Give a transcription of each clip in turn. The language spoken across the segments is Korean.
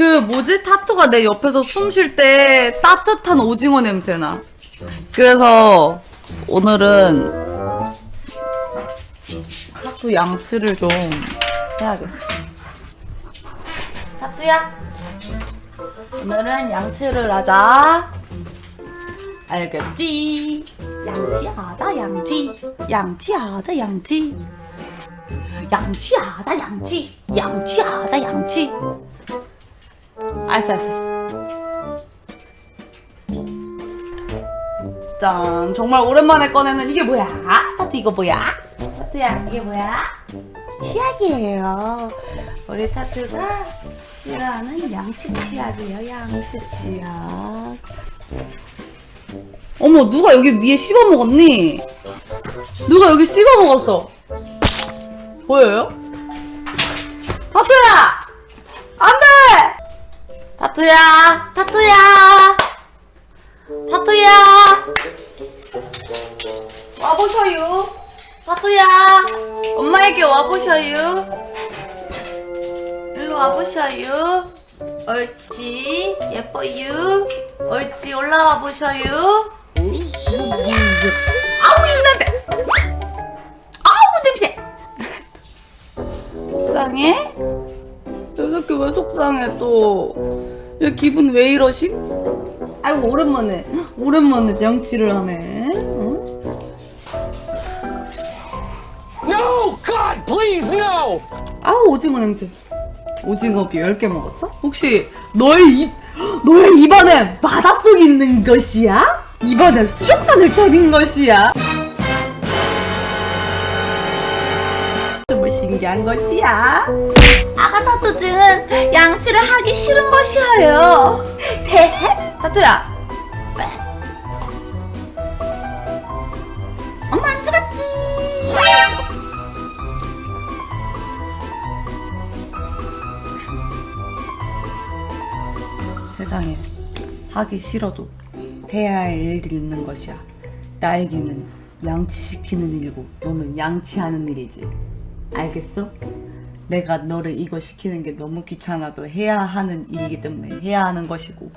오늘 뭐지? 타투가 내 옆에서 숨 쉴 때 따뜻한 오징어 냄새나. 그래서 오늘은 타투 양치를 좀 해야겠어. 타투야, 오늘은 양치를 하자. 알겠지? 양치하자, 양치. 양치하자, 양치. 양치하자, 양치. 양치하자, 양치. 알았어, 알았어. 짠, 정말 오랜만에 꺼내는 이게 뭐야? 타투 이거 뭐야? 타투야, 이게 뭐야? 치약이에요. 우리 타투가 싫어하는 양치 치약이에요, 양치 치약. 어머, 누가 여기 위에 씹어 먹었니? 누가 여기 씹어 먹었어? 보여요? 타투야! 안 돼! 타투야! 타투야! 타투야! 와보셔요. 타투야! 엄마에게 와보셔요. 일로 와보셔요. 옳지. 예뻐요. 옳지. 올라와 보셔요. 아우, 입냄새! 아우, 냄새! 속상해? 속상해 또? 얘 기분 왜 이러시? 아이고 오랜만에 오랜만에 양치를 하네. 응? No! God, please, no! 아우 오징어 냄새. 오징어 비 10개 먹었어? 혹시 너의 입 너의 입안에 바닷속이 있는 것이야? 입안에 수족관을 차린 것이야? 신기한 것이야. 아가 타투증은 양치를 하기 싫은 것이어요. 헤헤 타투야. 엄마 안 죽었지? 세상에 하기 싫어도 해야 할 일들이 있는 것이야. 나에게는 양치시키는 일이고 너는 양치하는 일이지. 알겠어? 내가 너를 이거 시키는 게 너무 귀찮아도 해야 하는 일이기 때문에 해야 하는 것이고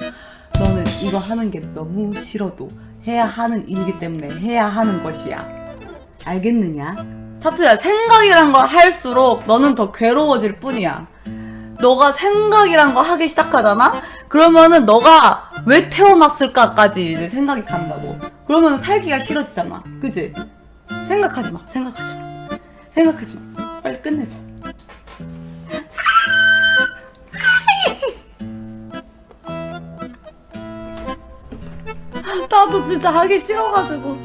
너는 이거 하는 게 너무 싫어도 해야 하는 일이기 때문에 해야 하는 것이야. 알겠느냐? 타투야 생각이란 걸 할수록 너는 더 괴로워질 뿐이야. 너가 생각이란 거 하기 시작하잖아? 그러면은 너가 왜 태어났을까까지 이제 생각이 간다고. 그러면 살기가 싫어지잖아. 그지? 생각하지 마. 생각하지 마. 생각하지 마. 빨리 끝내자. 나도 진짜 하기 싫어가지고.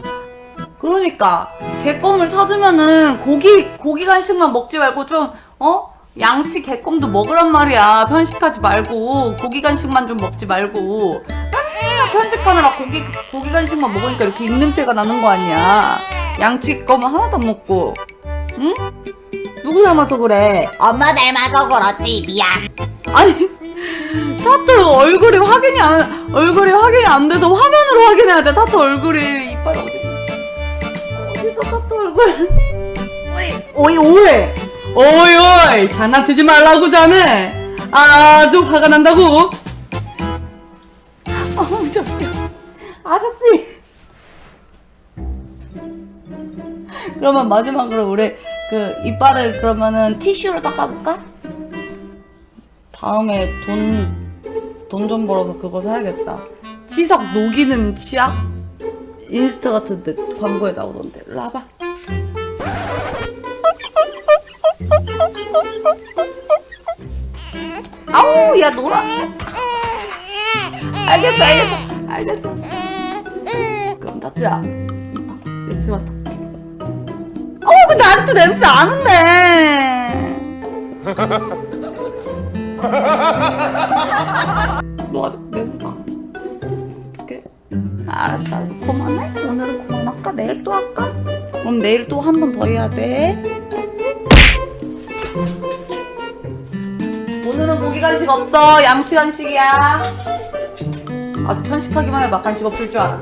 그러니까 개껌을 사주면은 고기 고기 간식만 먹지 말고 좀 어? 양치 개껌도 먹으란 말이야. 편식하지 말고 고기 간식만 좀 먹지 말고 맨날 편식하느라 고기 고기 간식만 먹으니까 이렇게 입냄새가 나는 거 아니야. 양치 껌은 하나도 안 먹고. 응? 누구 닮아서 그래? 엄마 닮아서 그렇지 미안 아니 타투 얼굴이 확인이 안 얼굴이 확인이 안 돼서 화면으로 확인해야 돼. 타투 얼굴이 이빨 어디 어디서 타투 얼굴? 오이 오이 오이 오이 장난치지 말라고 자네. 아주 화가 난다고. 어우 저기 아저씨. 그러면 마지막으로 우리 그 이빨을 그러면은 티슈로 닦아볼까? 다음에 돈 돈 좀 벌어서 그거 사야겠다. 치석 녹이는 치약? 인스타 같은 데 광고에 나오던데. 와봐. 아우 야 놀아. 알겠어 알겠어 알겠어. 그럼 타투야 이봐 냄새 맡아. 아직도 냄새 나는데. 너 아직 냄새 나. 어떡해? 알았어, 알았어. 그만해? 오늘은 그만할까? 내일 또 할까? 그럼 내일 또 한 번 더 해야 돼. 오늘은 고기 간식 없어. 양치 간식이야. 아주 편식하기만 해봐. 간식 없을 줄 알아.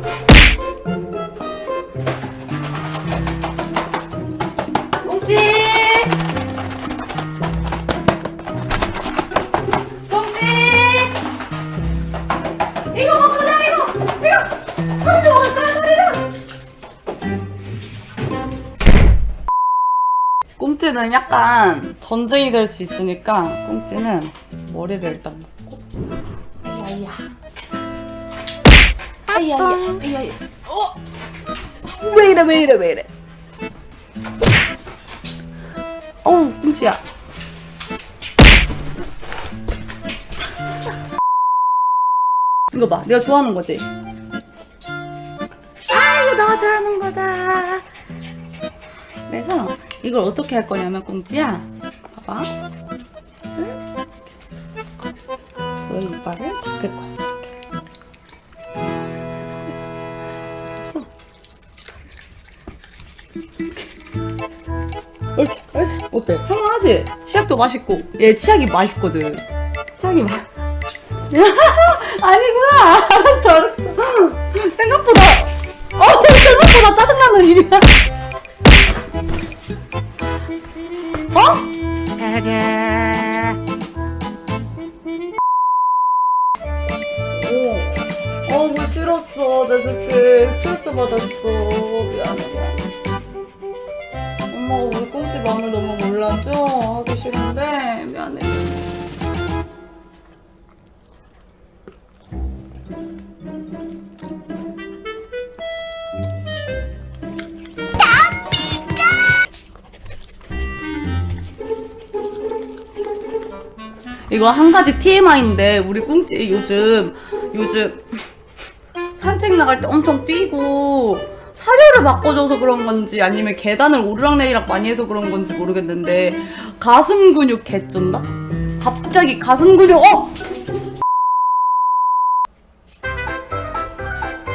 꽁찌는 약간 전쟁이 될 수 있으니까 꽁찌는 머리를 일단 묶고. 아이야. 아이야 아이야 아이야 어? 왜 이래 왜 이래 왜 이래? 어우 꽁찌야. 이거 봐 내가 좋아하는 거지? 아 이거 너가 좋아하는 거다. 그래서 이걸 어떻게 할 거냐면 꽁지야 봐봐. 응? 너의 이빨을 닦을 거야? 옳지 옳지. 어때? 할만하지? 치약도 맛있고. 얘 치약이 맛있거든. 치약이 맛 아니구나. 알았어 알았어. 생각보다 어 생각보다 짜증나는 일이야 어? 어, 어, 뭐 싫었어. 내 새끼 스트레스 받았어. 미안해, 미안해. 엄마가 우리 꽁씨 마음을 너무 몰라줘. 하기 싫은데, 미안해. 이거 한 가지 TMI인데 우리 꽁찌 요즘 요즘 산책 나갈 때 엄청 뛰고 사료를 바꿔줘서 그런 건지 아니면 계단을 오르락내리락 많이 해서 그런 건지 모르겠는데 가슴 근육 개쩐다? 갑자기 가슴 근육 어!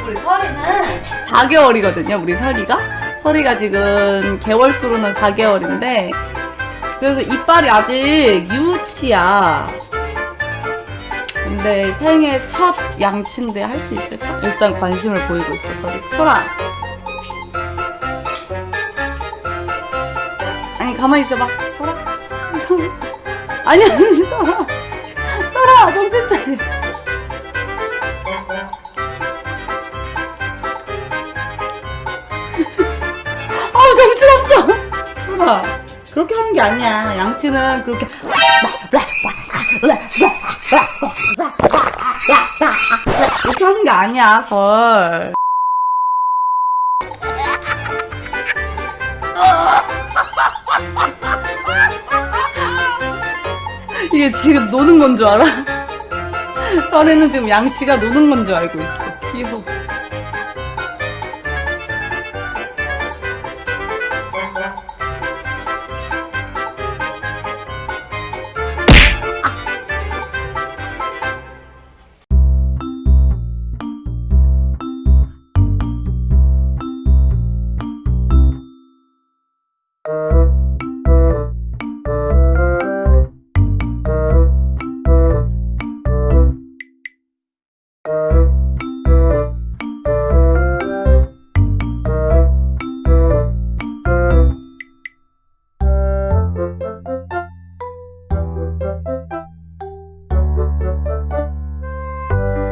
우리 설이는 4개월이거든요 우리 설이가 설이가 지금 개월수로는 4개월인데 그래서 이빨이 아직 유치야. 근데 생애 첫 양치인데 할 수 있을까? 일단 관심을 보이고 있어, 서리. 소라. 아니, 가만히 있어봐. 소라. 아니, 아니, 소라. 소라, 정신 차려. 정신없어. 소라. 그렇게 하는 게 아니야. 양치는 그렇게 이렇게 하는 게 아니야, 절. 이게 지금 노는 건 줄 알아? 설에는 지금 양치가 노는 건 줄 알고 있어. 귀여워.